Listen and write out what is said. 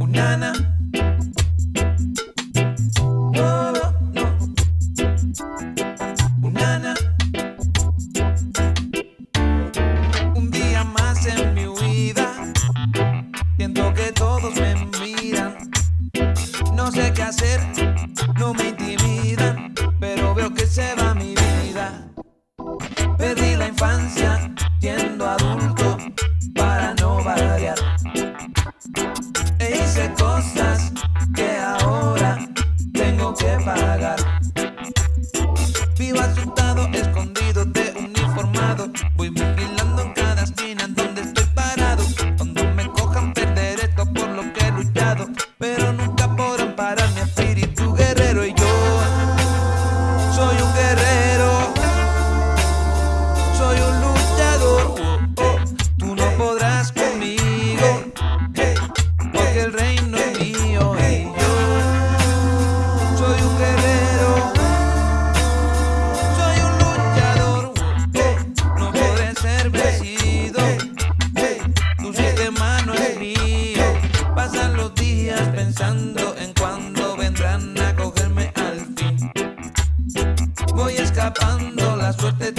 Unana. No, no, no. Unana. Un día más en mi vida. Siento que todos me miran. No sé qué hacer, no me intimidan. Pero veo que se va mi vida. Perdí la infancia. Vivo asustado, escondido, de uniformado, voy vigilando. suerte